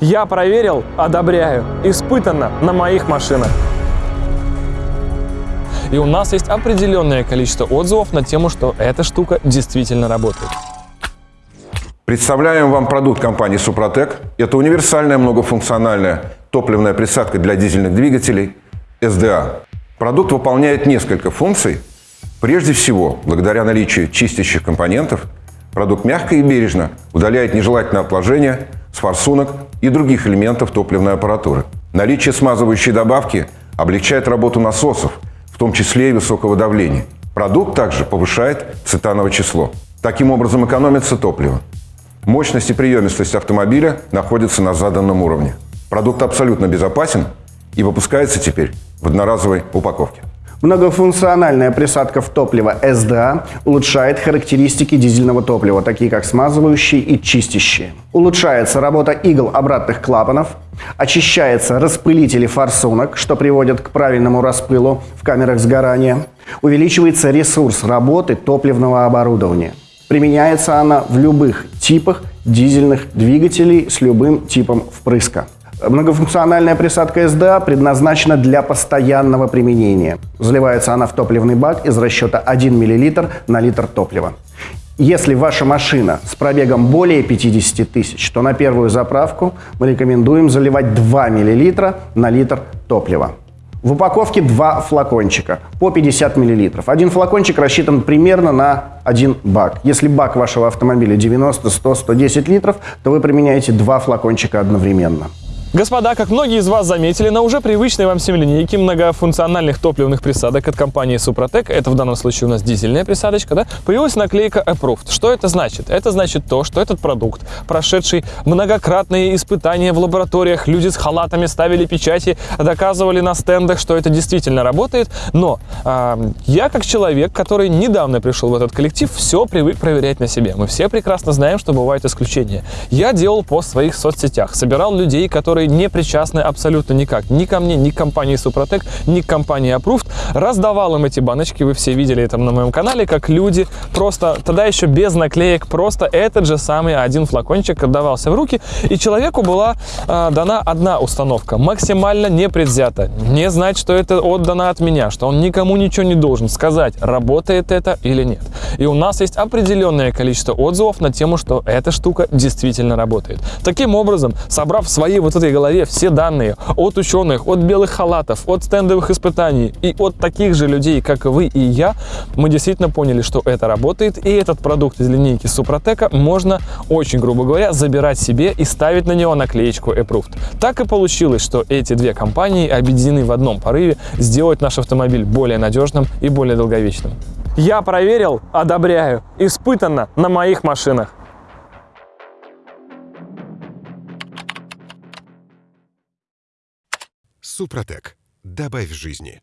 Я проверил, одобряю, испытанно на моих машинах. И у нас есть определенное количество отзывов на тему, что эта штука действительно работает. Представляем вам продукт компании «Супротек». Это универсальная многофункциональная топливная присадка для дизельных двигателей SDA. Продукт выполняет несколько функций. Прежде всего, благодаря наличию чистящих компонентов, продукт мягко и бережно удаляет нежелательное отложение форсунок и других элементов топливной аппаратуры. Наличие смазывающей добавки облегчает работу насосов, в том числе и высокого давления. Продукт также повышает цитановое число. Таким образом экономится топливо. Мощность и приемистость автомобиля находятся на заданном уровне. Продукт абсолютно безопасен и выпускается теперь в одноразовой упаковке. Многофункциональная присадка в топливо SDA улучшает характеристики дизельного топлива, такие как смазывающие и чистящие. Улучшается работа игл обратных клапанов, очищается распылители форсунок, что приводит к правильному распылу в камерах сгорания, увеличивается ресурс работы топливного оборудования. Применяется она в любых типах дизельных двигателей с любым типом впрыска. Многофункциональная присадка SDA предназначена для постоянного применения. Заливается она в топливный бак из расчета 1 мл на литр топлива. Если ваша машина с пробегом более 50 тысяч, то на первую заправку мы рекомендуем заливать 2 мл на литр топлива. В упаковке два флакончика по 50 мл. Один флакончик рассчитан примерно на один бак. Если бак вашего автомобиля 90, 100, 110 литров, то вы применяете два флакончика одновременно. Господа, как многие из вас заметили, на уже привычной вам всем линейке многофункциональных топливных присадок от компании Супротек, это в данном случае у нас дизельная присадочка, да, появилась наклейка Approved. Что это значит? Это значит то, что этот продукт, прошедший многократные испытания в лабораториях, люди с халатами ставили печати, доказывали на стендах, что это действительно работает, но э, я как человек, который недавно пришел в этот коллектив, все привык проверять на себе. Мы все прекрасно знаем, что бывают исключения. Я делал пост в своих соцсетях, собирал людей, которые которые не причастны абсолютно никак. Ни ко мне, ни к компании Супротек, ни к компании Approved. Раздавал им эти баночки, вы все видели это на моем канале, как люди просто, тогда еще без наклеек, просто этот же самый один флакончик отдавался в руки, и человеку была э, дана одна установка, максимально непредвзято. Не знать, что это отдано от меня, что он никому ничего не должен сказать, работает это или нет. И у нас есть определенное количество отзывов на тему, что эта штука действительно работает. Таким образом, собрав свои вот этой голове все данные от ученых, от белых халатов, от стендовых испытаний и от таких же людей, как вы и я, мы действительно поняли, что это работает, и этот продукт из линейки Супротека можно, очень грубо говоря, забирать себе и ставить на него наклеечку Approved. Так и получилось, что эти две компании объединены в одном порыве сделать наш автомобиль более надежным и более долговечным. Я проверил, одобряю, испытанно на моих машинах. Супротек. Добавь жизни.